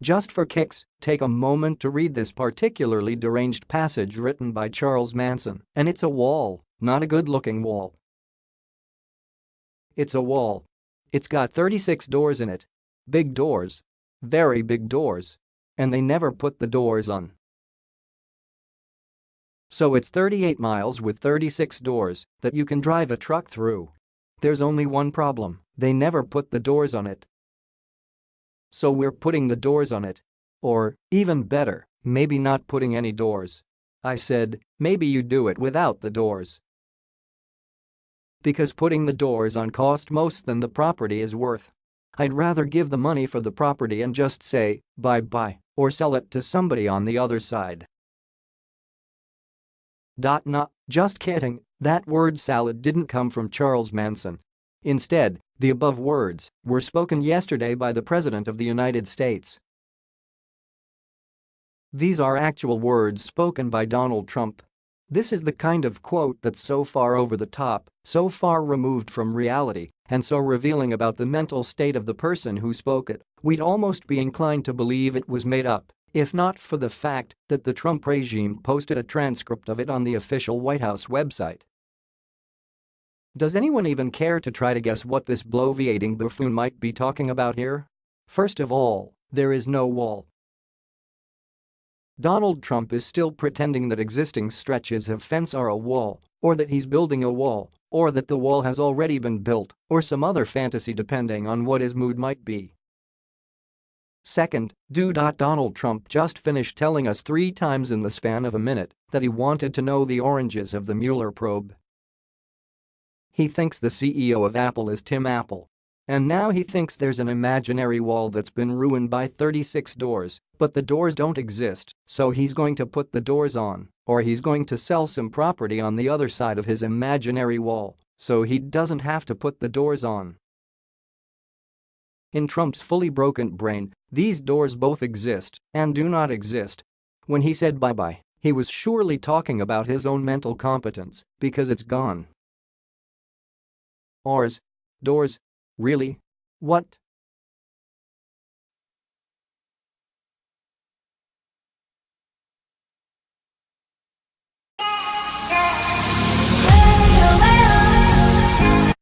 Just for kicks, take a moment to read this particularly deranged passage written by Charles Manson, and it's a wall, not a good-looking wall. It's a wall. It's got 36 doors in it. Big doors. Very big doors. And they never put the doors on. So it's 38 miles with 36 doors that you can drive a truck through. There's only one problem, they never put the doors on it. So we're putting the doors on it. Or, even better, maybe not putting any doors. I said, maybe you do it without the doors. Because putting the doors on cost most than the property is worth. I'd rather give the money for the property and just say, bye-bye, or sell it to somebody on the other side. Dot not, just kidding, that word salad didn't come from Charles Manson. Instead, the above words were spoken yesterday by the President of the United States. These are actual words spoken by Donald Trump. This is the kind of quote that's so far over the top, so far removed from reality, and so revealing about the mental state of the person who spoke it, we'd almost be inclined to believe it was made up, if not for the fact that the Trump regime posted a transcript of it on the official White House website. Does anyone even care to try to guess what this bloviating buffoon might be talking about here? First of all, there is no wall. Donald Trump is still pretending that existing stretches of fence are a wall, or that he's building a wall, or that the wall has already been built, or some other fantasy depending on what his mood might be. Second, do. Donald Trump just finished telling us three times in the span of a minute that he wanted to know the oranges of the Mueller probe. He thinks the CEO of Apple is Tim Apple. And now he thinks there's an imaginary wall that's been ruined by 36 doors, but the doors don't exist, so he's going to put the doors on, or he's going to sell some property on the other side of his imaginary wall, so he doesn't have to put the doors on. In Trump's fully broken brain, these doors both exist and do not exist. When he said bye-bye, he was surely talking about his own mental competence because it's gone. Ours. Doors. Really? What?